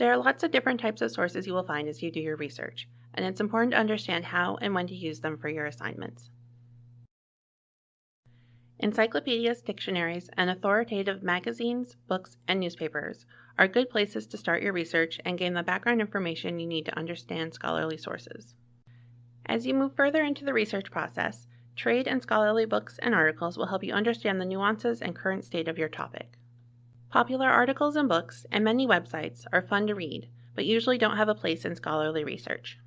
There are lots of different types of sources you will find as you do your research, and it's important to understand how and when to use them for your assignments. Encyclopedias, dictionaries, and authoritative magazines, books, and newspapers are good places to start your research and gain the background information you need to understand scholarly sources. As you move further into the research process, trade and scholarly books and articles will help you understand the nuances and current state of your topic. Popular articles and books and many websites are fun to read, but usually don't have a place in scholarly research.